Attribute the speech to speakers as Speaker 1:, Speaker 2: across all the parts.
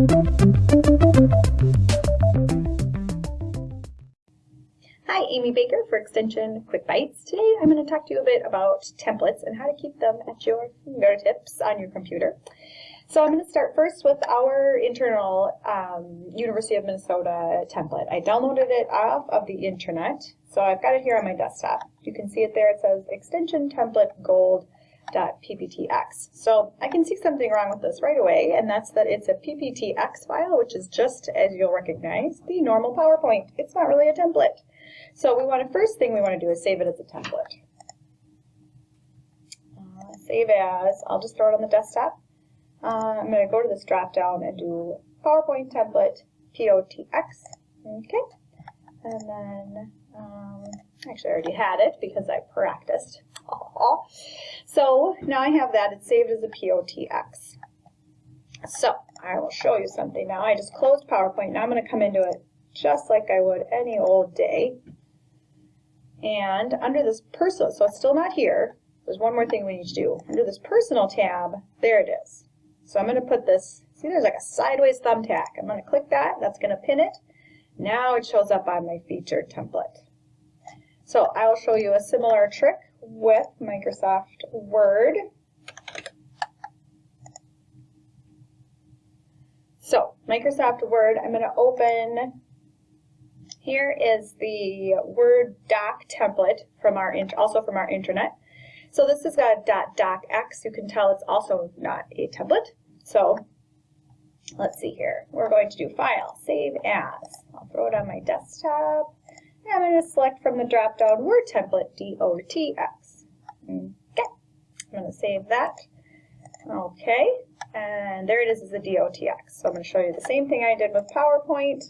Speaker 1: Hi, Amy Baker for Extension Quick Bites. Today I'm going to talk to you a bit about templates and how to keep them at your fingertips on your computer. So I'm going to start first with our internal um, University of Minnesota template. I downloaded it off of the internet, so I've got it here on my desktop. You can see it there. It says extension template gold.pptx. So I can see something wrong with this right away, and that's that it's a pptx file, which is just, as you'll recognize, the normal PowerPoint. It's not really a template. So we want to, first thing we want to do is save it as a template. Uh, save as, I'll just throw it on the desktop. Uh, I'm going to go to this drop down and do PowerPoint template POTX. Okay. And then, um, actually I already had it because I practiced. So now I have that. It's saved as a POTX. So I will show you something now. I just closed PowerPoint. Now I'm going to come into it just like I would any old day. And under this personal, so it's still not here. There's one more thing we need to do. Under this personal tab, there it is. So I'm going to put this, see there's like a sideways thumbtack. I'm going to click that, that's going to pin it. Now it shows up on my featured template. So I will show you a similar trick with Microsoft Word. So Microsoft Word, I'm going to open, here is the Word doc template from our, also from our intranet. So this has got .docx. You can tell it's also not a template. So let's see here. We're going to do File, Save As. I'll throw it on my desktop. And I'm going to select from the drop-down Word template, DOTX. To save that. Okay, and there it is as a DOTX. So I'm going to show you the same thing I did with PowerPoint.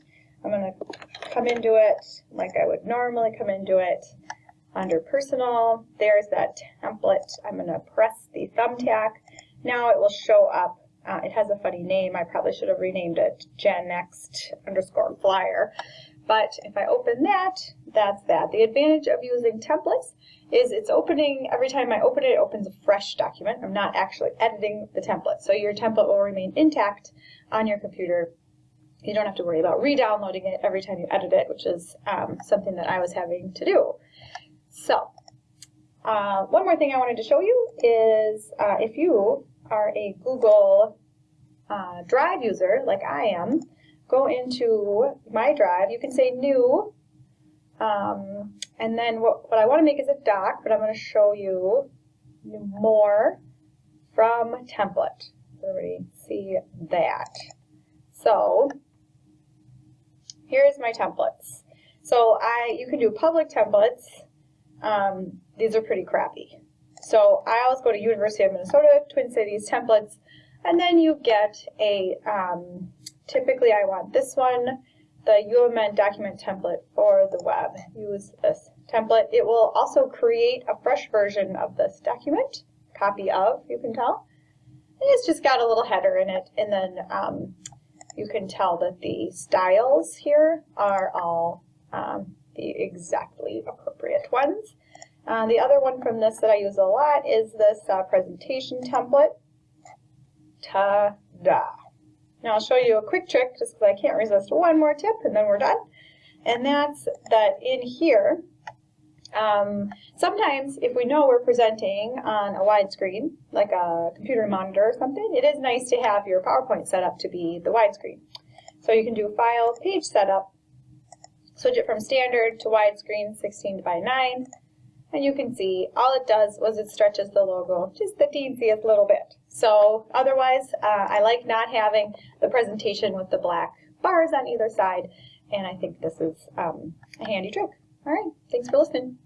Speaker 1: I'm going to come into it like I would normally come into it. Under Personal, there's that template. I'm going to press the thumbtack. Now it will show up uh, it has a funny name. I probably should have renamed it Gen GenNext underscore flyer. But if I open that, that's that. The advantage of using templates is it's opening, every time I open it, it opens a fresh document. I'm not actually editing the template. So your template will remain intact on your computer. You don't have to worry about re-downloading it every time you edit it, which is um, something that I was having to do. So uh, one more thing I wanted to show you is uh, if you are a Google uh, Drive user, like I am, go into my Drive. You can say New, um, and then what, what I want to make is a doc, but I'm going to show you more from template. Everybody see that. So here's my templates. So I, you can do public templates. Um, these are pretty crappy. So I always go to University of Minnesota, Twin Cities templates, and then you get a, um, typically I want this one, the UMN document template for the web. Use this template. It will also create a fresh version of this document, copy of, you can tell. And it's just got a little header in it, and then um, you can tell that the styles here are all um, the exactly appropriate ones. Uh, the other one from this that I use a lot is this uh, presentation template. Ta-da! Now I'll show you a quick trick just because I can't resist one more tip and then we're done. And that's that in here, um, sometimes if we know we're presenting on a widescreen, like a computer monitor or something, it is nice to have your PowerPoint set up to be the widescreen. So you can do File, Page Setup, switch it from standard to widescreen 16 by 9, and you can see all it does was it stretches the logo just the teensiest little bit. So otherwise, uh, I like not having the presentation with the black bars on either side, and I think this is um, a handy trick. All right, thanks for listening.